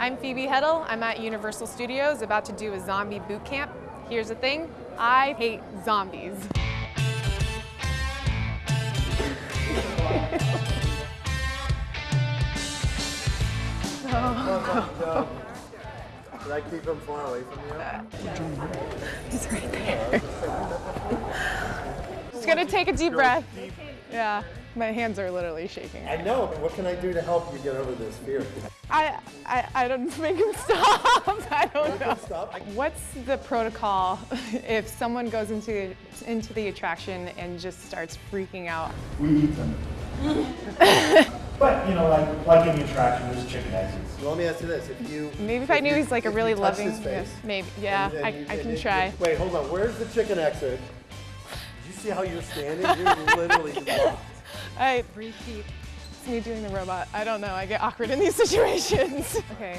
I'm Phoebe Heddle. I'm at Universal Studios about to do a zombie boot camp. Here's the thing, I hate zombies. Did I keep him far away from you? He's right there. Just gonna take a deep breath. Yeah, my hands are literally shaking. I know, but what can I do to help you get over this fear? I, I, I don't make him stop. I don't know. Stop. What's the protocol if someone goes into into the attraction and just starts freaking out? We eat them. but, you know, like, like any attraction, there's chicken exits. Well, let me ask you this: If you Maybe if I knew you- he's like a really loving, his face, yeah, maybe, yeah, and- and I, you- I can you- try. Wait, hold on. Where's the chicken exit? Did see how you're standing? You're literally just locked. I breathe deep. It's me doing the robot. I don't know. I get awkward in these situations. okay,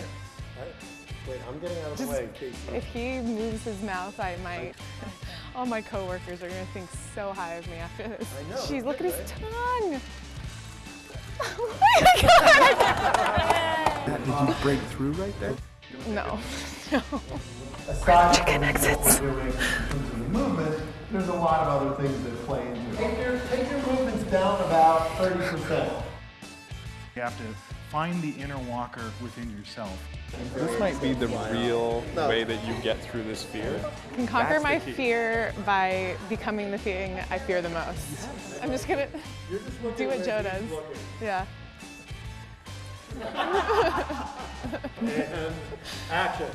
Wait, I'm getting out of the way. Casey. if he moves his mouth, I might. All my coworkers are gonna think so high of me after this. I know, Jeez, that's look at his right. tongue. Oh my god! Did you break through right there? No, no. Aside from what we're doing in there's a lot of other things that play into it. Take your, take your movements down about 30%. You have to find the inner walker within yourself. This might be the real No. way that you get through this fear. I can conquer That's my fear by becoming the thing I fear the most. I'm just gonna just do what Joe does. Yeah. And action.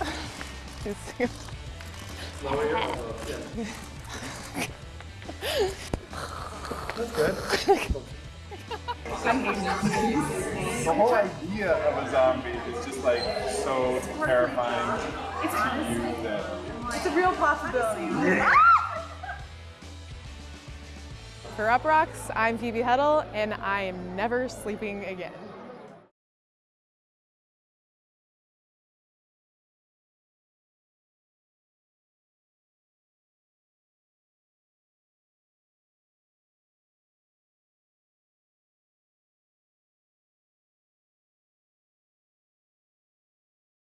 That's good. The whole idea of a zombie is just like so terrifying to you that It's a real possibility. For Uproxx, I'm Phoebe Heddle, and I am never sleeping again.